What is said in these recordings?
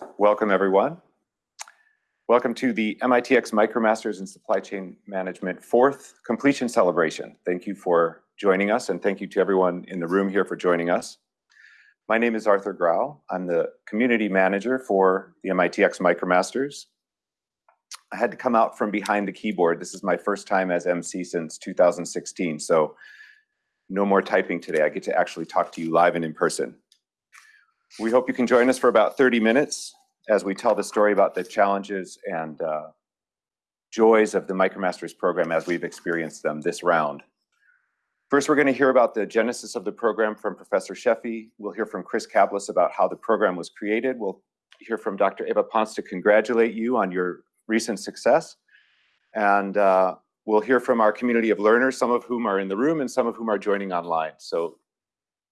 Welcome, everyone. Welcome to the MITx MicroMasters in Supply Chain Management fourth completion celebration. Thank you for joining us, and thank you to everyone in the room here for joining us. My name is Arthur Grau. I'm the community manager for the MITx MicroMasters. I had to come out from behind the keyboard. This is my first time as MC since 2016, so no more typing today. I get to actually talk to you live and in person. We hope you can join us for about 30 minutes as we tell the story about the challenges and uh, joys of the MicroMasters program as we've experienced them this round. First, we're going to hear about the genesis of the program from Professor Sheffi. We'll hear from Chris Caplice about how the program was created. We'll hear from Dr. Eva Ponce to congratulate you on your recent success. And uh, we'll hear from our community of learners, some of whom are in the room and some of whom are joining online. So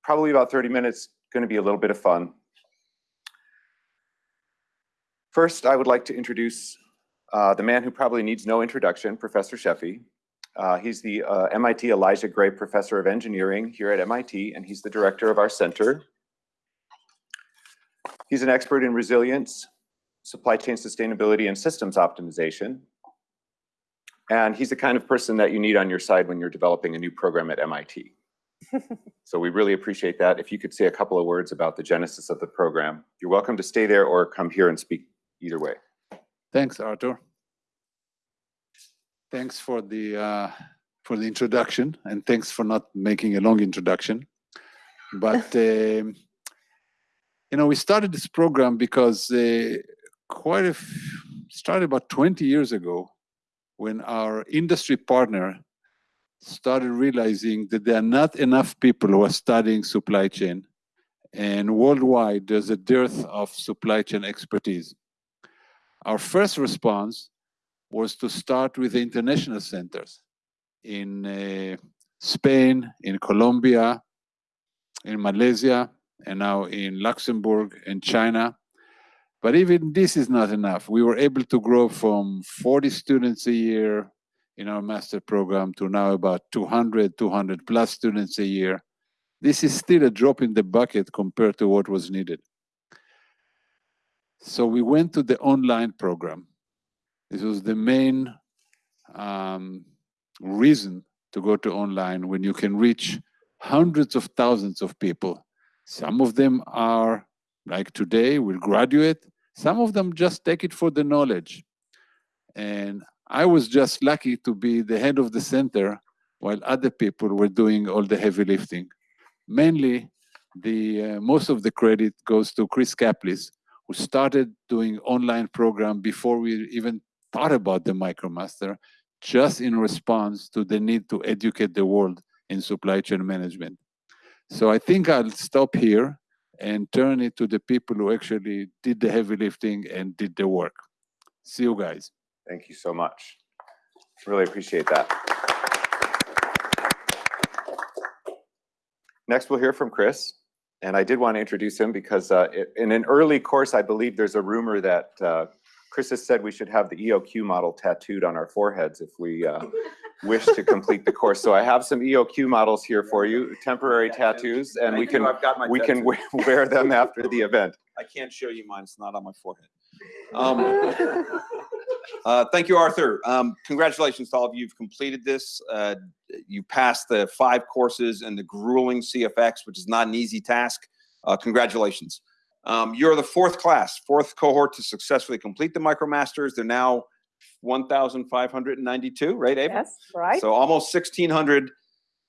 probably about 30 minutes, going to be a little bit of fun. First, I would like to introduce uh, the man who probably needs no introduction, Professor Sheffi. Uh, he's the uh, MIT Elisha Gray Professor of Engineering here at MIT, and he's the director of our center. He's an expert in resilience, supply chain sustainability, and systems optimization. And he's the kind of person that you need on your side when you're developing a new program at MIT. so we really appreciate that. If you could say a couple of words about the genesis of the program, you're welcome to stay there or come here and speak either way. Thanks, Arthur. Thanks for the uh, for the introduction, and thanks for not making a long introduction. But uh, you know, we started this program because uh, quite a started about 20 years ago, when our industry partner started realizing that there are not enough people who are studying supply chain, and worldwide there's a dearth of supply chain expertise. Our first response was to start with the international centers in uh, Spain, in Colombia, in Malaysia, and now in Luxembourg and China. But even this is not enough. We were able to grow from 40 students a year in our master program to now about 200, 200 plus students a year. This is still a drop in the bucket compared to what was needed. So we went to the online program. This was the main um, reason to go to online when you can reach hundreds of thousands of people. Some of them are, like today, will graduate. Some of them just take it for the knowledge. And I was just lucky to be the head of the center while other people were doing all the heavy lifting. Mainly, the uh, most of the credit goes to Chris Caplice, who started doing online program before we even thought about the MicroMaster, just in response to the need to educate the world in supply chain management. So I think I'll stop here and turn it to the people who actually did the heavy lifting and did the work. See you guys. Thank you so much. Really appreciate that. Next, we'll hear from Chris. And I did want to introduce him because uh, in an early course, I believe there's a rumor that uh, Chris has said we should have the EOQ model tattooed on our foreheads if we uh, wish to complete the course. So I have some EOQ models here for you, temporary tattoos, and we can we can wear them after the event. I can't show you mine; it's not on my forehead. Um, uh, thank you, Arthur. Um, congratulations to all of you. You've completed this. Uh, you passed the five courses and the grueling CFX, which is not an easy task. Uh, congratulations. Um, you're the fourth class, fourth cohort to successfully complete the MicroMasters. They're now 1,592, right, Ava? Yes, right. So almost 1,600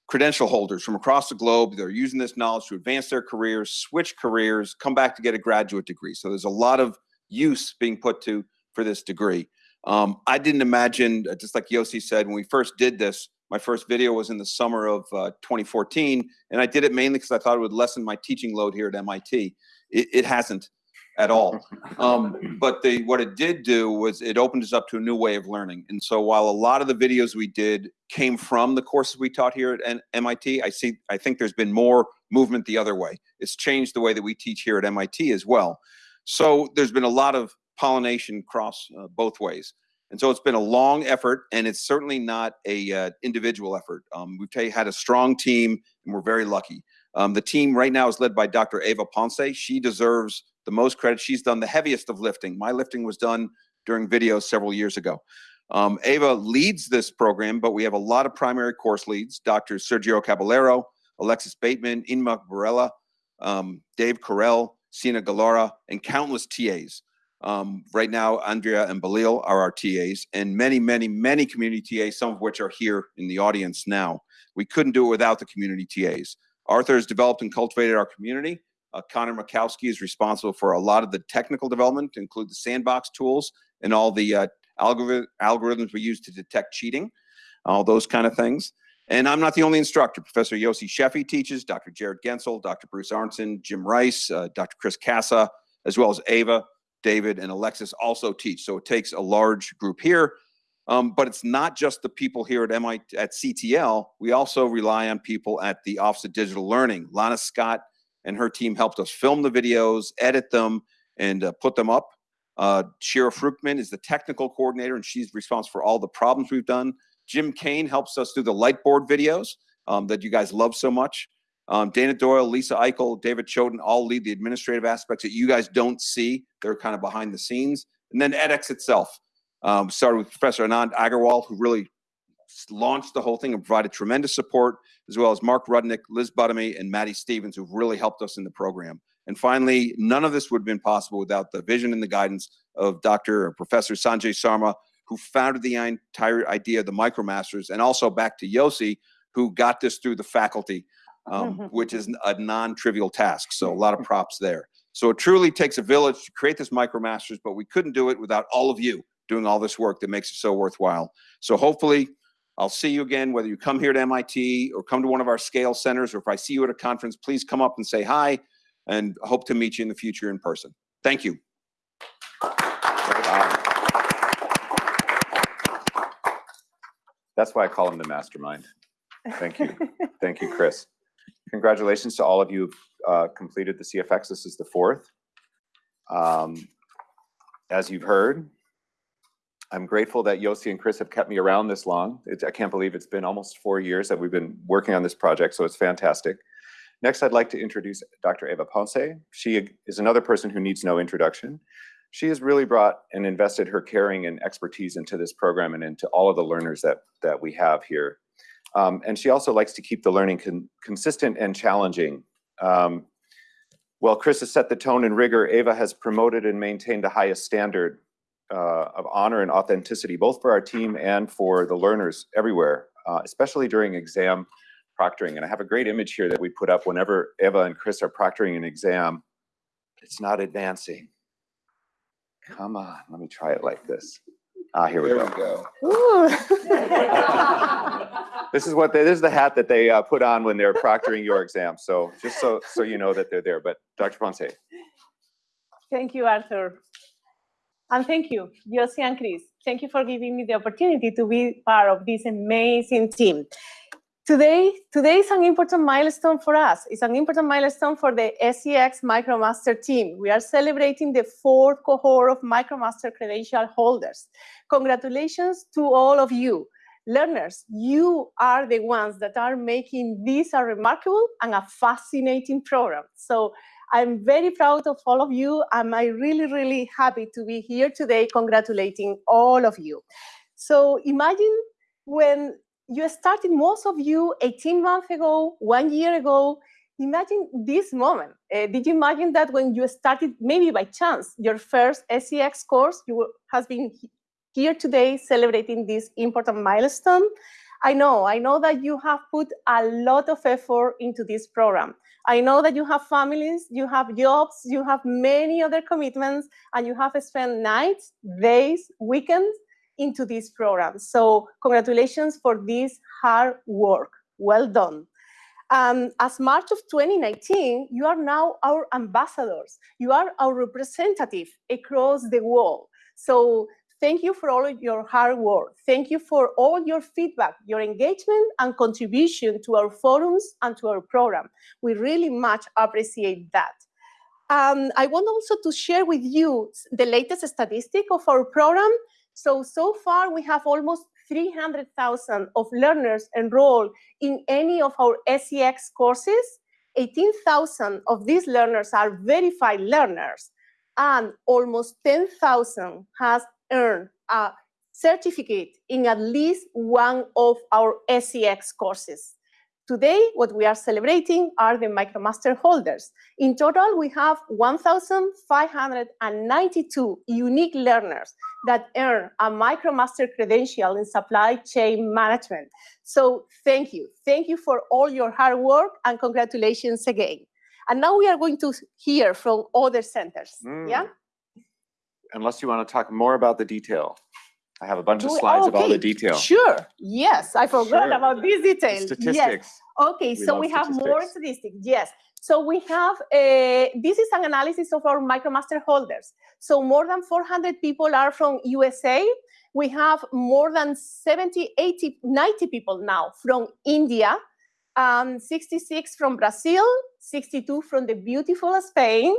credential holders from across the globe. They're using this knowledge to advance their careers, switch careers, come back to get a graduate degree. So there's a lot of use being put to for this degree. Um, I didn't imagine, uh, just like Yossi said, when we first did this, my first video was in the summer of uh, 2014, and I did it mainly because I thought it would lessen my teaching load here at MIT. It, it hasn't at all. Um, but the, what it did do was it opened us up to a new way of learning. And so while a lot of the videos we did came from the courses we taught here at MIT, I see I think there's been more movement the other way. It's changed the way that we teach here at MIT as well. So there's been a lot of pollination cross uh, both ways. And so it's been a long effort, and it's certainly not a uh, individual effort. Um, we've had a strong team, and we're very lucky. Um, the team right now is led by Dr. Ava Ponce. She deserves the most credit. She's done the heaviest of lifting. My lifting was done during videos several years ago. Um, Ava leads this program, but we have a lot of primary course leads, Dr. Sergio Caballero, Alexis Bateman, Inma Borrella, um, Dave Correll, Sina Golara, and countless TAs. Um, right now, Andrea and Balil are our TAs, and many, many, many community TAs, some of which are here in the audience now. We couldn't do it without the community TAs. Arthur has developed and cultivated our community. Uh, Connor Makowski is responsible for a lot of the technical development, include the sandbox tools and all the uh, algorithm, algorithms we use to detect cheating, all those kind of things. And I'm not the only instructor. Professor Yossi Sheffi teaches, Dr. Jarrod Goentzel, Dr. Bruce Arntzen, Jim Rice, uh, Dr. Chris Casa, as well as Ava, David, and Alexis also teach. So it takes a large group here. Um, but it's not just the people here at MIT at CTL. We also rely on people at the Office of Digital Learning. Lana Scott and her team helped us film the videos, edit them, and uh, put them up. Uh, Shira Fruchtman is the technical coordinator, and she's responsible for all the problems we've done. Jim Kane helps us do the lightboard videos um, that you guys love so much. Um, Dana Doyle, Lisa Eichel, David Choden all lead the administrative aspects that you guys don't see. They're kind of behind the scenes. And then edX itself. Um, started with Professor Anant Agarwal, who really launched the whole thing and provided tremendous support, as well as Mark Rudnick, Liz Buttamy, and Maddie Stevens, who've really helped us in the program. And finally, none of this would have been possible without the vision and the guidance of Dr. or Professor Sanjay Sarma, who founded the entire idea of the MicroMasters, and also back to Yossi, who got this through the faculty, um, which is a non-trivial task. So a lot of props there. So it truly takes a village to create this MicroMasters, but we couldn't do it without all of you doing all this work that makes it so worthwhile. So hopefully I'll see you again, whether you come here to MIT or come to one of our scale centers, or if I see you at a conference, please come up and say hi and hope to meet you in the future in person. Thank you. That's why I call him the mastermind. Thank you. Thank you, Chris. Congratulations to all of you who've uh, completed the CFX. This is the fourth. Um, As you've heard, I'm grateful that Yossi and Chris have kept me around this long. It's, I can't believe it's been almost four years that we've been working on this project, so it's fantastic. Next, I'd like to introduce Dr. Eva Ponce. She is another person who needs no introduction. She has really brought and invested her caring and expertise into this program and into all of the learners that, that we have here. Um, and she also likes to keep the learning con consistent and challenging. Um, while Chris has set the tone and rigor, Ava has promoted and maintained the highest standard uh, of honor and authenticity, both for our team and for the learners everywhere, uh, especially during exam proctoring. And I have a great image here that we put up whenever Eva and Chris are proctoring an exam. It's not advancing. Come on, let me try it like this. Ah, here we There go. we go. This is what, they- this is the hat that they uh, put on when they're proctoring your exam. So just so, so you know that they're there. But Dr. Ponce, Thank you, Arthur. And thank you, Yossi and Chris. Thank you for giving me the opportunity to be part of this amazing team. Today, today is an important milestone for us. It's an important milestone for the SCx MicroMaster team. We are celebrating the fourth cohort of MicroMaster credential holders. Congratulations to all of you. Learners, you are the ones that are making this a remarkable and a fascinating program. So I'm very proud of all of you. and I'm really, really happy to be here today congratulating all of you. So imagine when you started, most of you 18 months ago, one year ago, imagine this moment. Uh, did you imagine that when you started, maybe by chance, your first SCx course, you has been here today celebrating this important milestone? I know, I know that you have put a lot of effort into this program. I know that you have families, you have jobs, you have many other commitments, and you have spent nights, days, weekends into this program. So congratulations for this hard work. Well done. Um, as March of 2019, you are now our ambassadors. You are our representative across the world. So thank you for all your hard work. Thank you for all your feedback, your engagement and contribution to our forums and to our program. We really much appreciate that. Um, I want also to share with you the latest statistic of our program. So, so far we have almost 300,000 of learners enrolled in any of our SCx courses. 18,000 of these learners are verified learners. and almost 10,000 has earned a certificate in at least one of our SCx courses. Today, what we are celebrating are the MicroMaster holders. In total, we have 1,592 unique learners that earn a MicroMaster credential in supply chain management. So thank you. Thank you for all your hard work and congratulations again. And now we are going to hear from other centers. Mm. Yeah? Unless you want to talk more about the detail. I have a bunch of slides of all the okay, detail. Sure. Yes, I forgot Sure. about these details. Yes. Statistics. Okay, We so we have more statistics. Yes. So we have, uh, this is an analysis of our MicroMaster holders. So more than 400 people are from USA. We have more than 70, 80, 90 people now from India, um, 66 from Brazil, 62 from the beautiful Spain,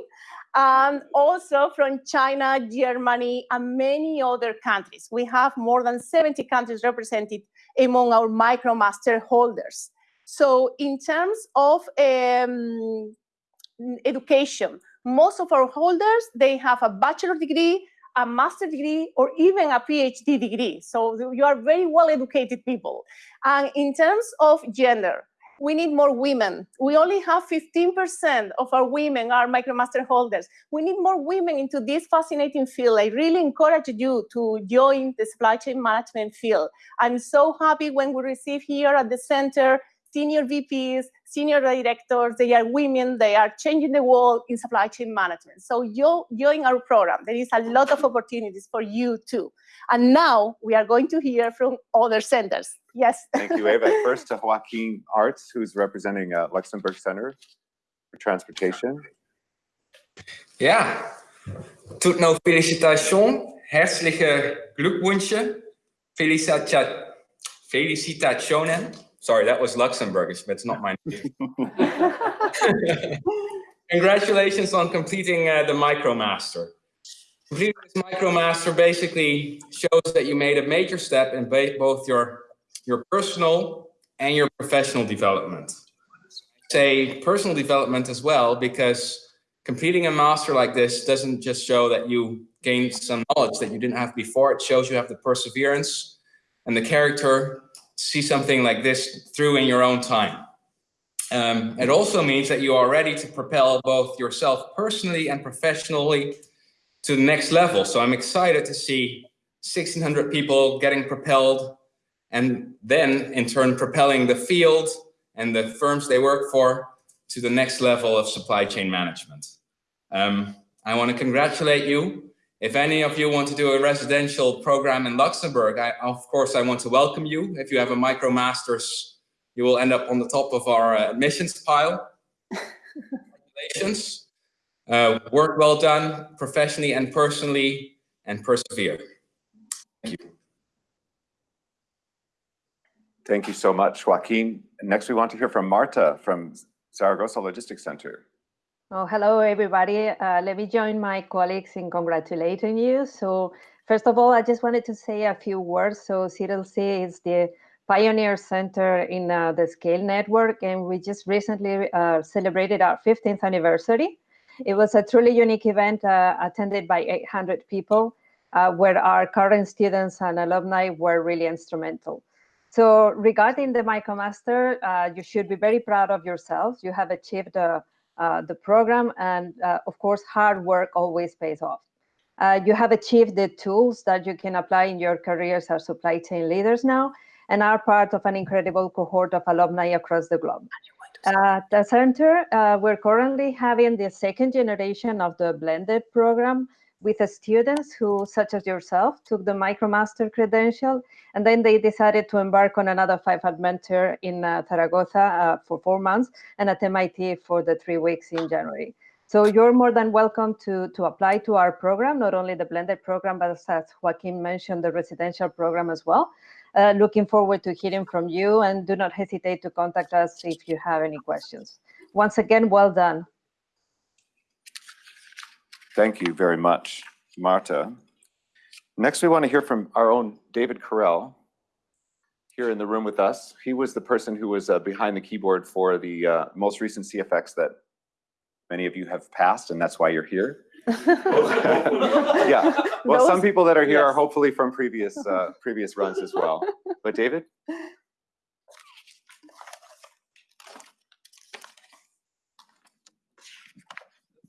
and also from China, Germany, and many other countries. We have more than 70 countries represented among our MicroMaster holders. So in terms of um, education, most of our holders, they have a bachelor degree, a master degree, or even a PhD degree. So you are very well educated people. And in terms of gender, we need more women. We only have 15% of our women are MicroMaster holders. We need more women into this fascinating field. I really encourage you to join the supply chain management field. I'm so happy when we receive here at the center senior VPs, senior directors, they are women, they are changing the world in supply chain management. So you join our program. There is a lot of opportunities for you too. And now we are going to hear from other centers. Yes. Thank you, Eva. First to Joaquin Arts, who's representing uh, Luxembourg Center for Transportation. Ja, tut no felicitation, herzliche Glückwünsche, felicita- felicitationen. Sorry, that was Luxembourgish, but it's not my name. Congratulations on completing uh, the MicroMaster. Completing this MicroMaster basically shows that you made a major step in both your, your personal and your professional development. Say personal development as well, because completing a master like this doesn't just show that you gained some knowledge that you didn't have before. It shows you have the perseverance and the character see something like this through in your own time. Um, it also means that you are ready to propel both yourself personally and professionally to the next level. So I'm excited to see 1600 people getting propelled and then in turn propelling the field and the firms they work for to the next level of supply chain management. Um, I want to congratulate you. If any of you want to do a residential program in Luxembourg, I, of course, I want to welcome you. If you have a MicroMasters, you will end up on the top of our uh, admissions pile. Congratulations. Uh, work well done, professionally and personally, and persevere. Thank you. Thank you so much, Joaquin. Next, we want to hear from Marta from Zaragoza Logistics Center. Oh, hello, everybody. Uh, let me join my colleagues in congratulating you. So first of all, I just wanted to say a few words. So ZLC is the pioneer center in uh, the Scale Network, and we just recently uh, celebrated our 15th anniversary. It was a truly unique event uh, attended by 800 people, uh, where our current students and alumni were really instrumental. So regarding the MicroMaster, uh, you should be very proud of yourselves. You have achieved uh, uh, the program and uh, of course, hard work always pays off. Uh, you have achieved the tools that you can apply in your careers as supply chain leaders now and are part of an incredible cohort of alumni across the globe. At the center, uh, we're currently having the second generation of the blended program with students who, such as yourself, took the MicroMaster credential, and then they decided to embark on another five-month mentor in uh, Zaragoza uh, for four months, and at MIT for the three weeks in January. So you're more than welcome to, to apply to our program, not only the blended program, but as Joaquin mentioned, the residential program as well. Uh, looking forward to hearing from you, and do not hesitate to contact us if you have any questions. Once again, well done. Thank you very much, Marta. Next, we want to hear from our own David Correll here in the room with us. He was the person who was uh, behind the keyboard for the uh, most recent CFX that many of you have passed, and that's why you're here. Yeah, well, some people that are here are hopefully from previous, uh, previous runs as well. But David?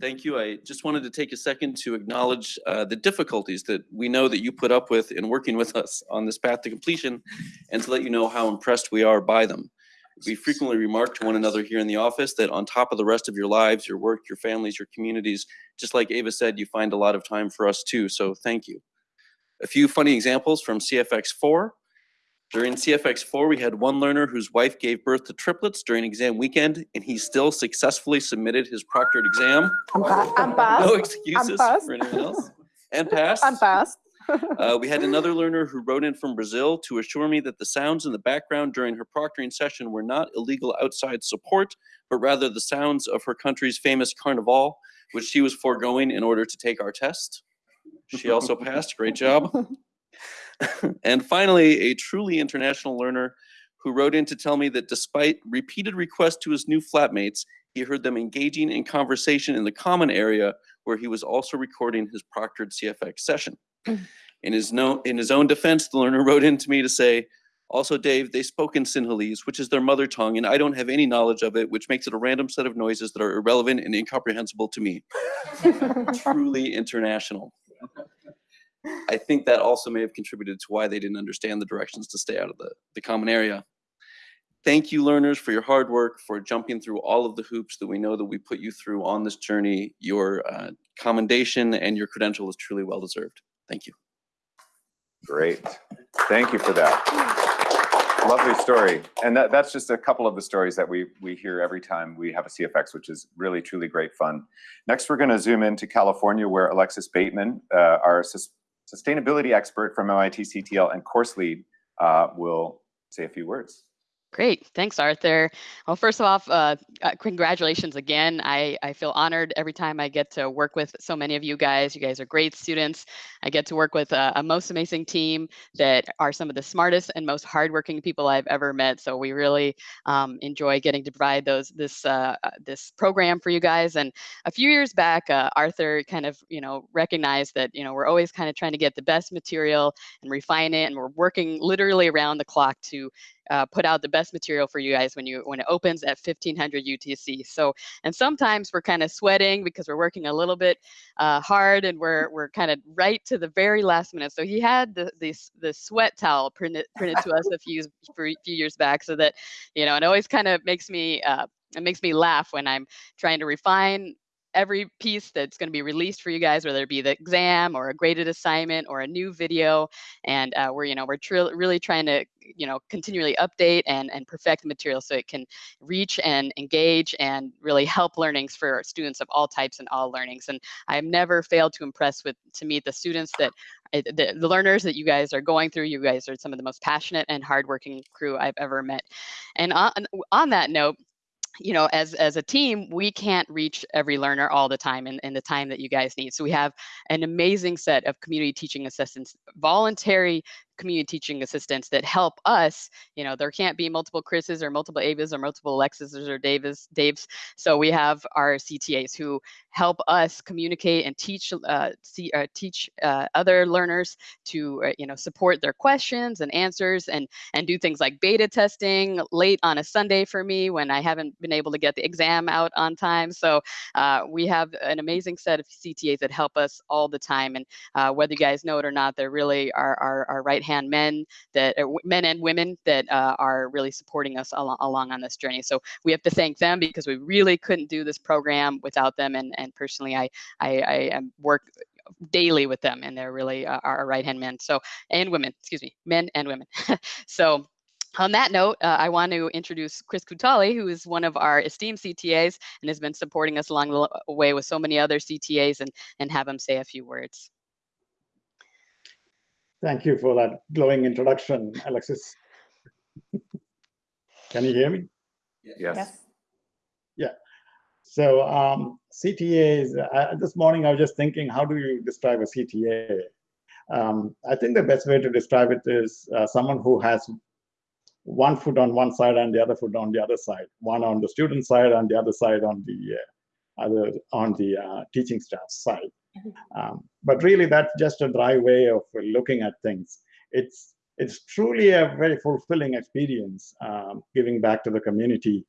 Thank you. I just wanted to take a second to acknowledge uh, the difficulties that we know that you put up with in working with us on this path to completion and to let you know how impressed we are by them. We frequently remark to one another here in the office that on top of the rest of your lives, your work, your families, your communities, just like Ava said, you find a lot of time for us too. So thank you. A few funny examples from CFX 4. During CFX 4, we had one learner whose wife gave birth to triplets during exam weekend, and he still successfully submitted his proctored exam. I'm pa- I'm No passed. excuses passed. for anyone else. And passed. I'm passed. Uh, we had another learner who wrote in from Brazil to assure me that the sounds in the background during her proctoring session were not illegal outside support, but rather the sounds of her country's famous carnival, which she was foregoing in order to take our test. She also passed. Great job. and finally, a truly international learner who wrote in to tell me that despite repeated requests to his new flatmates, he heard them engaging in conversation in the common area where he was also recording his proctored CFX session. Mm. In his, no, in his own defense, the learner wrote in to me to say, also, Dave, they spoke in Sinhalese, which is their mother tongue, and I don't have any knowledge of it, which makes it a random set of noises that are irrelevant and incomprehensible to me. Truly international. I think that also may have contributed to why they didn't understand the directions to stay out of the, the common area. Thank you, learners, for your hard work, for jumping through all of the hoops that we know that we put you through on this journey. Your uh, commendation and your credential is truly well deserved. Thank you. Great. Thank you for that. Lovely story. And that, that's just a couple of the stories that we, we hear every time we have a CFX, which is really, truly great fun. Next, we're going to zoom into California, where Alexis Bateman, uh, our sustainability expert from MIT CTL and course lead, uh, will say a few words. Great, thanks, Arthur. Well, first of all, uh, uh, congratulations again. I, I feel honored every time I get to work with so many of you guys. You guys are great students. I get to work with a, a most amazing team that are some of the smartest and most hardworking people I've ever met. So we really um, enjoy getting to provide those this uh, uh, this program for you guys. And a few years back, uh, Arthur kind of you know recognized that you know we're always kind of trying to get the best material and refine it, and we're working literally around the clock to uh, put out the best material for you guys when you when it opens at 1500 UTC. So and sometimes we're kind of sweating because we're working a little bit uh, hard and we're we're kind of right to the very last minute. So he had the the, the sweat towel printed printed to us a few few years back, so that you know it always kind of makes me uh, it makes me laugh when I'm trying to refine every piece that's going to be released for you guys, whether it be the exam or a graded assignment or a new video. And uh, we're, you know, we're tr- really trying to, you know, continually update and, and perfect the material so it can reach and engage and really help learnings for students of all types and all learnings. And I've never failed to impress with, to meet the students that uh, the, the learners that you guys are going through. You guys are some of the most passionate and hardworking crew I've ever met. And on, on that note, you know, as as a team, we can't reach every learner all the time in, in the time that you guys need. So we have an amazing set of community teaching assistants, voluntary community teaching assistants that help us. You know, there can't be multiple Chris's or multiple Avas or multiple Alexis's or Davis, Daves. So we have our CTAs who help us communicate and teach uh, see, uh, teach uh, other learners to uh, you know support their questions and answers and and do things like beta testing late on a Sunday for me when I haven't been able to get the exam out on time. So uh, we have an amazing set of CTAs that help us all the time. And uh, whether you guys know it or not, they're really our, our, our right hand men that men and women that uh, are really supporting us al along on this journey. So we have to thank them because we really couldn't do this program without them. And, and personally, I, I, I work daily with them and they're really uh, our right hand men. So, and women, excuse me, men and women. so on that note, uh, I want to introduce Chris Kutali, who is one of our esteemed CTAs and has been supporting us along the way with so many other CTAs and, and have him say a few words. Thank you for that glowing introduction, Alexis. Can you hear me? Yes. Yes. Yeah. So um, CTAs, uh, this morning I was just thinking, how do you describe a CTA? Um, I think the best way to describe it is uh, someone who has one foot on one side and the other foot on the other side, one on the student side and the other side on the uh, other on the uh, teaching staff side. Um, but really, that's just a dry way of looking at things. It's it's truly a very fulfilling experience um, giving back to the community.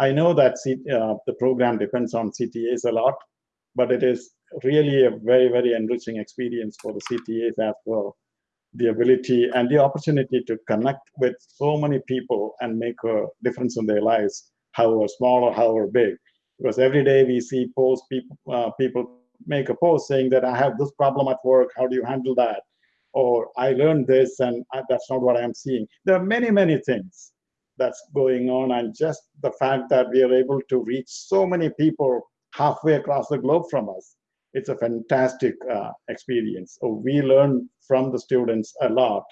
I know that C, uh, the program depends on CTAs a lot, but it is really a very, very enriching experience for the CTAs as well. The ability and the opportunity to connect with so many people and make a difference in their lives, however small or however big. Because every day we see posts, people, uh, people make a post saying that I have this problem at work, how do you handle that? Or I learned this and I, that's not what I'm seeing. There are many, many things that's going on and just the fact that we are able to reach so many people halfway across the globe from us it's a fantastic uh, experience so we learn from the students a lot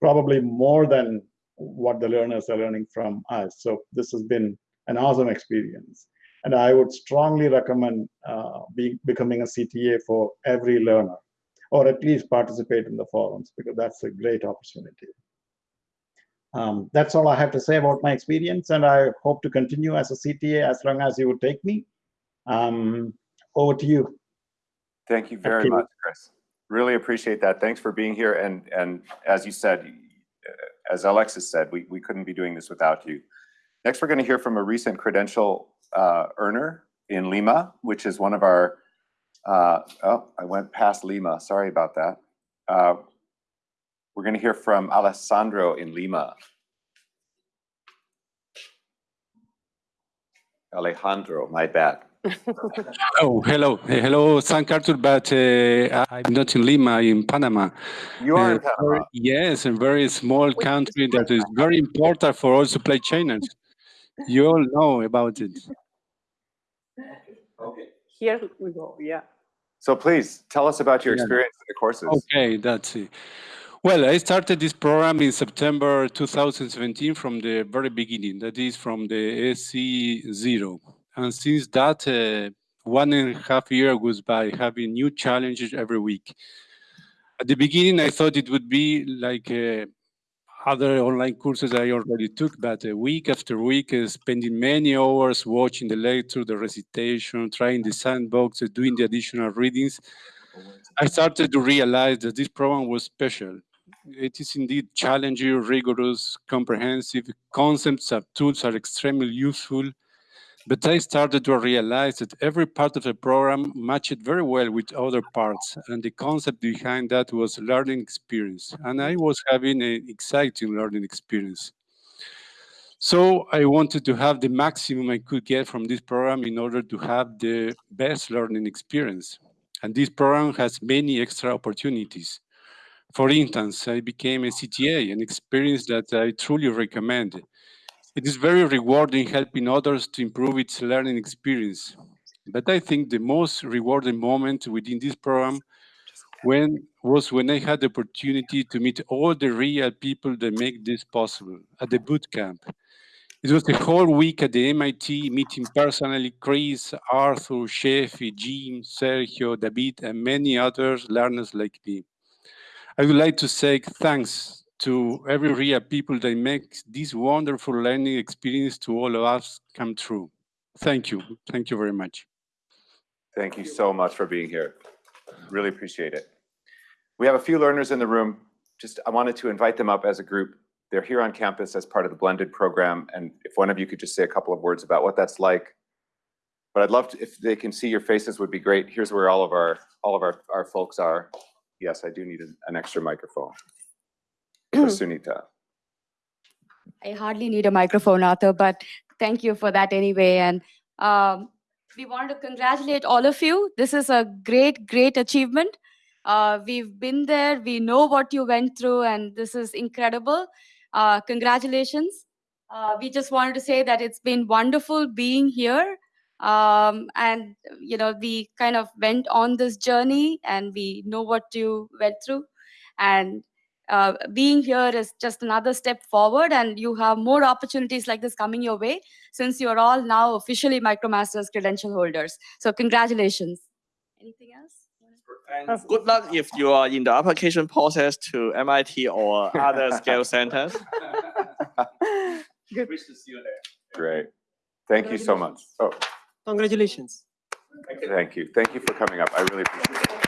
probably more than what the learners are learning from us so this has been an awesome experience and i would strongly recommend uh, be, becoming a cta for every learner or at least participate in the forums because that's a great opportunity um, that's all I have to say about my experience, and I hope to continue as a CTA as long as you would take me. Um, over to you. Thank you very you. much, Chris. Really appreciate that. Thanks for being here. And, and as you said, as Alexis said, we, we couldn't be doing this without you. Next, we're going to hear from a recent credential uh, earner in Lima, which is one of our, uh, oh, I went past Lima. Sorry about that. Uh, we're going to hear from Alessandro in Lima. Alejandro, my bad. Oh, hello. Uh, Hello, San Arthur, but uh, I'm not in Lima, I'm in Panama. You are in Uh, Panama. very- Yes, a very small country that is very important for all supply chainers. You all know about it. Here we go, yeah. So please tell us about your Yeah. experience in the courses. Okay, that's it. Well, I started this program in September 2017 from the very beginning, that is from the SC0. And since that, uh, one and a half year goes by having new challenges every week. At the beginning, I thought it would be like uh, other online courses I already took, but uh, week after week, uh, spending many hours watching the lecture, the recitation, trying the sandbox, uh, doing the additional readings, I started to realize that this program was special. It is indeed challenging, rigorous, comprehensive. Concepts and tools are extremely useful. But I started to realize that every part of the program matched very well with other parts. And the concept behind that was learning experience. And I was having an exciting learning experience. So I wanted to have the maximum I could get from this program in order to have the best learning experience. And this program has many extra opportunities. For instance, I became a CTA, an experience that I truly recommend. It is very rewarding helping others to improve its learning experience. But I think the most rewarding moment within this program when was when I had the opportunity to meet all the real people that make this possible at the boot camp. It was the whole week at the MIT meeting personally Chris, Arthur, Sheffi, Jim, Sergio, David, and many others learners like me. I would like to say thanks to every real people that makes this wonderful learning experience to all of us come true. Thank you. Thank you very much. Thank you so much for being here. Really appreciate it. We have a few learners in the room. Just, I wanted to invite them up as a group. They're here on campus as part of the blended program. And if one of you could just say a couple of words about what that's like. But I'd love to, if they can see your faces would be great. Here's where all of our, all of our, our folks are. Yes, I do need an, an extra microphone. Sunita. I hardly need a microphone, Arthur, but thank you for that anyway. And um, we want to congratulate all of you. This is a great, great achievement. Uh, we've been there, we know what you went through, and this is incredible. Uh, congratulations. Uh, we just wanted to say that it's been wonderful being here. Um, and, you know, we kind of went on this journey and we know what you went through. And uh, being here is just another step forward and you have more opportunities like this coming your way since you're all now officially micromasters credential holders so congratulations anything else And good luck if you are in the application process to MIT or other scale centers. Good. Wish to see you there. Great. Thank you so much. Oh, Congratulations. Thank you. Thank you for coming up. I really appreciate it.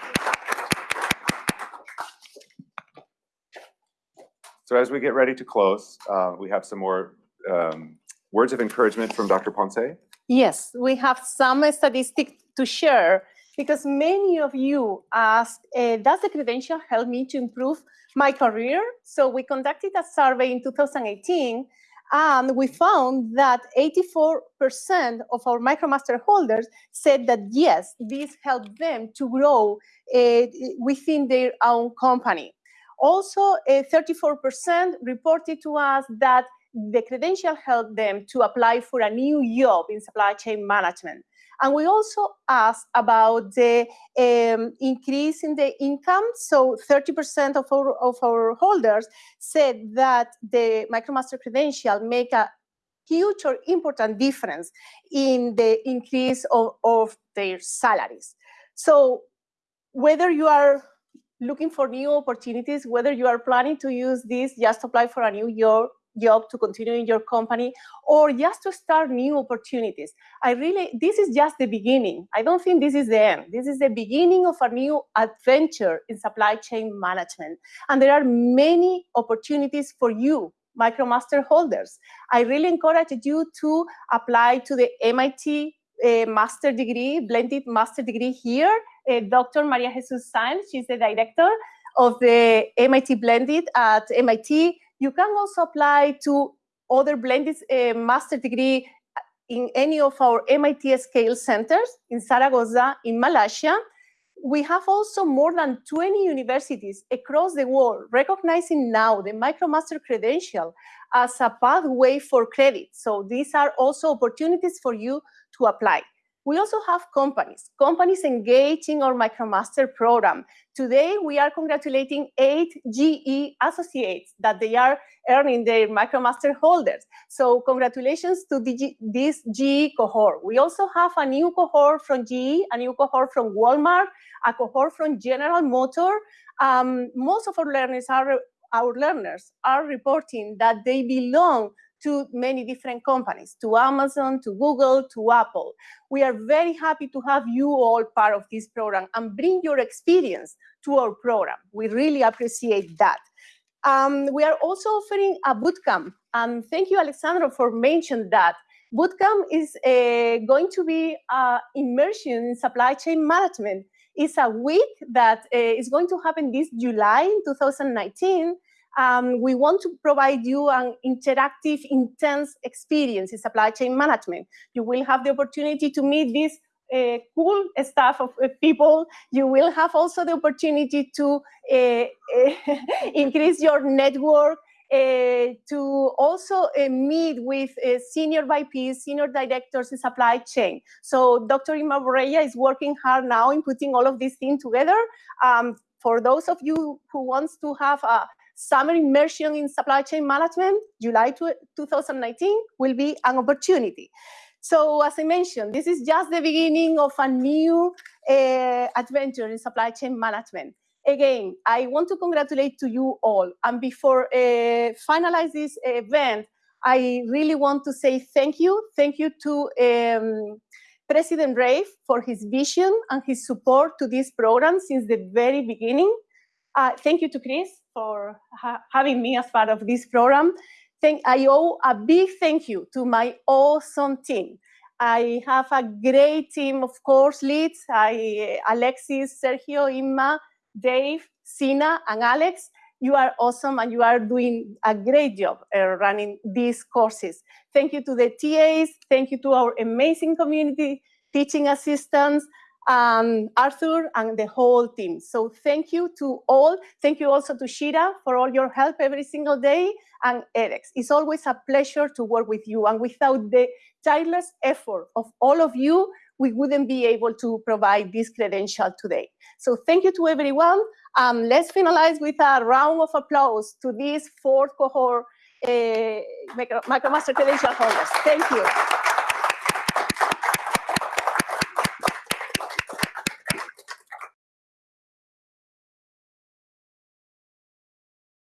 So as we get ready to close, uh, we have some more um, words of encouragement from Dr. Ponce. Yes, we have some statistics to share because many of you asked, uh, does the credential help me to improve my career? So we conducted a survey in 2018 and we found that 84% of our MicroMaster holders said that yes, this helped them to grow uh, within their own company. Also, uh, 34% reported to us that the credential helped them to apply for a new job in supply chain management. And we also asked about the um, increase in the income. So 30% of our, of our holders said that the MicroMaster credential make a huge or important difference in the increase of, of their salaries. So whether you are looking for new opportunities, whether you are planning to use this, just apply for a new job, job to continue in your company or just to start new opportunities. I really, this is just the beginning. I don't think this is the end. This is the beginning of a new adventure in supply chain management. And there are many opportunities for you, MicroMaster holders. I really encourage you to apply to the MIT uh, master degree, blended master degree here. Uh, Dr. Maria Jesus Saenz, she's the director of the MIT Blended at MIT. You can also apply to other blended uh, master degree in any of our MIT scale centers in Zaragoza, in Malaysia. We have also more than 20 universities across the world recognizing now the MicroMaster credential as a pathway for credit. So these are also opportunities for you to apply. We also have companies, companies engaging our MicroMaster program. Today, we are congratulating eight GE associates that they are earning their MicroMaster holders. So congratulations to the, this GE cohort. We also have a new cohort from GE, a new cohort from Walmart, a cohort from General Motor. Um, most of our learners are our learners are reporting that they belong to many different companies, to Amazon, to Google, to Apple. We are very happy to have you all part of this program and bring your experience to our program. We really appreciate that. Um, we are also offering a bootcamp. Um, thank you, Alessandro, for mentioning that. Bootcamp is uh, going to be uh, immersion in supply chain management. It's a week that uh, is going to happen this July in 2019 um, we want to provide you an interactive, intense experience in supply chain management. You will have the opportunity to meet this uh, cool staff of uh, people. You will have also the opportunity to uh, increase your network, uh, to also uh, meet with uh, senior VPs, senior directors in supply chain. So Dr. Inma Borrella is working hard now in putting all of these things together. Um, for those of you who wants to have a summer immersion in supply chain management, July 2019, will be an opportunity. So as I mentioned, this is just the beginning of a new uh, adventure in supply chain management. Again, I want to congratulate to you all. And before uh, finalize this event, I really want to say thank you. Thank you to um, President Reif for his vision and his support to this program since the very beginning. Uh, thank you to Chris for ha having me as part of this program. Thank, I owe a big thank you to my awesome team. I have a great team of course leads, I, Alexis, Sergio, Imma, Dave, Sina, and Alex. You are awesome and you are doing a great job uh, running these courses. Thank you to the TAs, thank you to our amazing community teaching assistants, um, Arthur and the whole team. So thank you to all. Thank you also to Shira for all your help every single day and Alex. It's always a pleasure to work with you. And without the tireless effort of all of you, we wouldn't be able to provide this credential today. So thank you to everyone. Um, let's finalize with a round of applause to this fourth cohort uh, MicroMaster credential holders. Thank you.